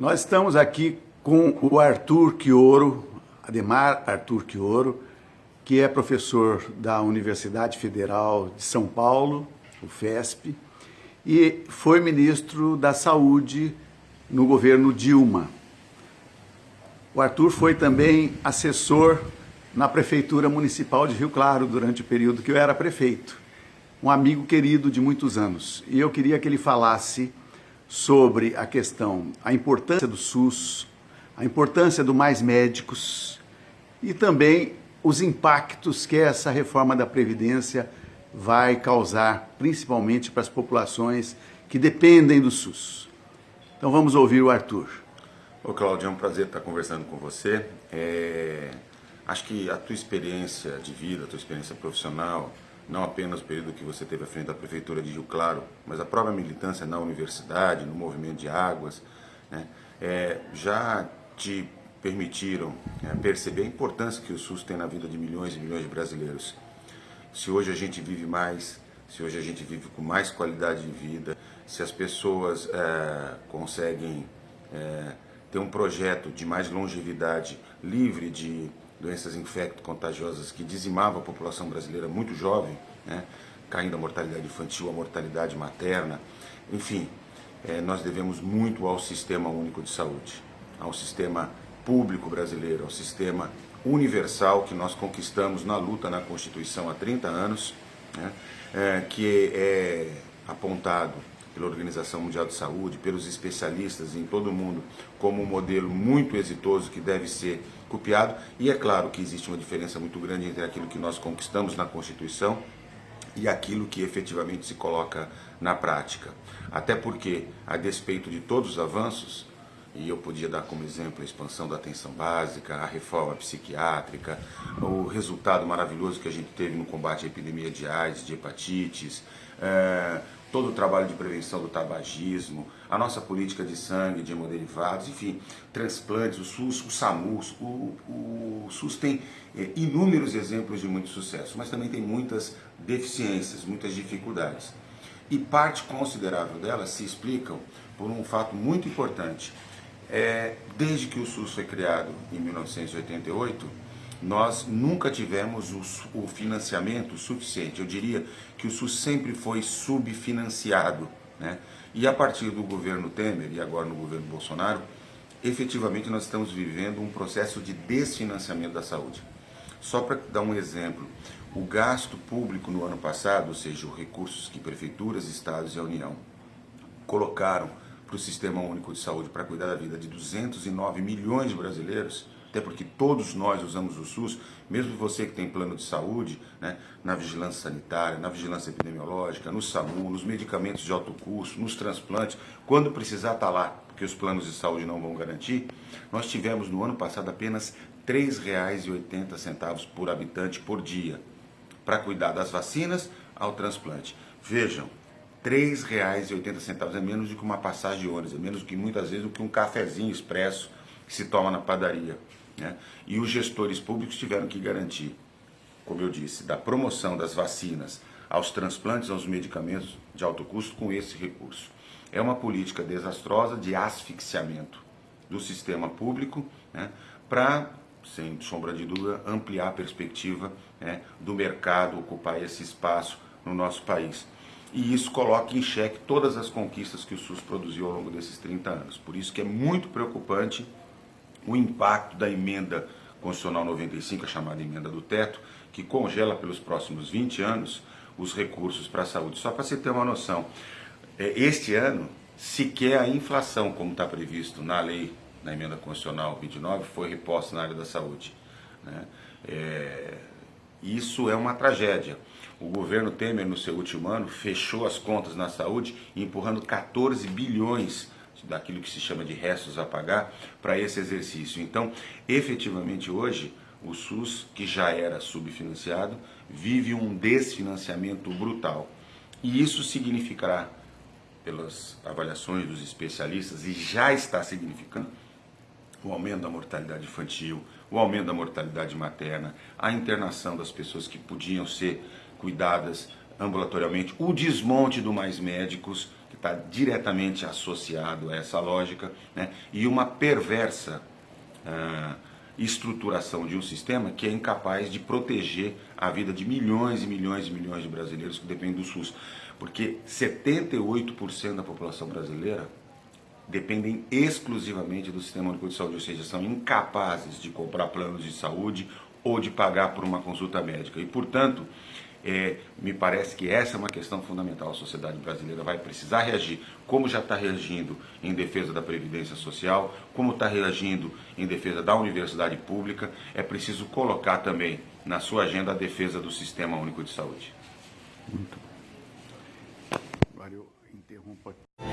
Nós estamos aqui com o Arthur Quioro, Ademar Arthur Quioro, que é professor da Universidade Federal de São Paulo, o FESP, e foi ministro da Saúde no governo Dilma. O Arthur foi também assessor na Prefeitura Municipal de Rio Claro durante o período que eu era prefeito. Um amigo querido de muitos anos. E eu queria que ele falasse sobre a questão, a importância do SUS, a importância do mais médicos e também os impactos que essa reforma da Previdência vai causar, principalmente para as populações que dependem do SUS. Então vamos ouvir o Arthur. Ô Claudio, é um prazer estar conversando com você. É... Acho que a tua experiência de vida, a tua experiência profissional, não apenas o período que você teve à frente da Prefeitura de Rio Claro, mas a própria militância na universidade, no movimento de águas, né, é, já te permitiram é, perceber a importância que o SUS tem na vida de milhões e milhões de brasileiros. Se hoje a gente vive mais, se hoje a gente vive com mais qualidade de vida, se as pessoas é, conseguem é, ter um projeto de mais longevidade, livre de doenças infecto-contagiosas que dizimava a população brasileira muito jovem, né, caindo a mortalidade infantil, a mortalidade materna, enfim, é, nós devemos muito ao Sistema Único de Saúde, ao sistema público brasileiro, ao sistema universal que nós conquistamos na luta na Constituição há 30 anos, né, é, que é apontado pela Organização Mundial de Saúde, pelos especialistas em todo o mundo, como um modelo muito exitoso que deve ser copiado. E é claro que existe uma diferença muito grande entre aquilo que nós conquistamos na Constituição e aquilo que efetivamente se coloca na prática. Até porque, a despeito de todos os avanços, e eu podia dar como exemplo a expansão da atenção básica, a reforma psiquiátrica, o resultado maravilhoso que a gente teve no combate à epidemia de AIDS, de hepatites, é, todo o trabalho de prevenção do tabagismo, a nossa política de sangue, de hemoderivados, enfim, transplantes, o SUS, o SAMUS, o, o SUS tem é, inúmeros exemplos de muito sucesso, mas também tem muitas deficiências, muitas dificuldades. E parte considerável delas se explicam por um fato muito importante. É, desde que o SUS foi criado em 1988, nós nunca tivemos o, financiamento suficiente. Eu diria que o SUS sempre foi subfinanciado. Né? E a partir do governo Temer e agora no governo Bolsonaro, efetivamente nós estamos vivendo um processo de desfinanciamento da saúde. Só para dar um exemplo, o gasto público no ano passado, ou seja, os recursos que prefeituras, estados e a União colocaram para o Sistema Único de Saúde para cuidar da vida de 209 milhões de brasileiros, até porque todos nós usamos o SUS, mesmo você que tem plano de saúde, né, na vigilância sanitária, na vigilância epidemiológica, no SAMU, nos medicamentos de alto custo, nos transplantes, quando precisar estar tá lá, porque os planos de saúde não vão garantir, nós tivemos no ano passado apenas R$ 3,80 por habitante por dia para cuidar das vacinas ao transplante. Vejam, R$ 3,80 é menos do que uma passagem de ônibus, é menos do que muitas vezes do que um cafezinho expresso que se toma na padaria. Né? E os gestores públicos tiveram que garantir, como eu disse, da promoção das vacinas aos transplantes, aos medicamentos de alto custo com esse recurso. É uma política desastrosa de asfixiamento do sistema público né, para, sem sombra de dúvida, ampliar a perspectiva né, do mercado ocupar esse espaço no nosso país. E isso coloca em xeque todas as conquistas que o SUS produziu ao longo desses 30 anos. Por isso que é muito preocupante o impacto da emenda constitucional 95, a chamada emenda do teto, que congela pelos próximos 20 anos os recursos para a saúde. Só para você ter uma noção, é, este ano, sequer a inflação, como está previsto na lei, na emenda constitucional 29, foi reposta na área da saúde. Né? É, isso é uma tragédia. O governo Temer, no seu último ano, fechou as contas na saúde, empurrando 14 bilhões daquilo que se chama de restos a pagar para esse exercício. Então, efetivamente hoje, o SUS, que já era subfinanciado, vive um desfinanciamento brutal. E isso significará, pelas avaliações dos especialistas, e já está significando, o aumento da mortalidade infantil, o aumento da mortalidade materna, a internação das pessoas que podiam ser cuidadas ambulatorialmente, o desmonte do Mais Médicos, que está diretamente associado a essa lógica, né? e uma perversa uh, estruturação de um sistema que é incapaz de proteger a vida de milhões e milhões e milhões de brasileiros que dependem do SUS. Porque 78% da população brasileira dependem exclusivamente do Sistema Único de Saúde, ou seja, são incapazes de comprar planos de saúde ou de pagar por uma consulta médica. E, portanto, é, me parece que essa é uma questão fundamental. A sociedade brasileira vai precisar reagir, como já está reagindo em defesa da Previdência Social, como está reagindo em defesa da universidade pública. É preciso colocar também na sua agenda a defesa do Sistema Único de Saúde. Muito bom. Agora eu interrompo aqui.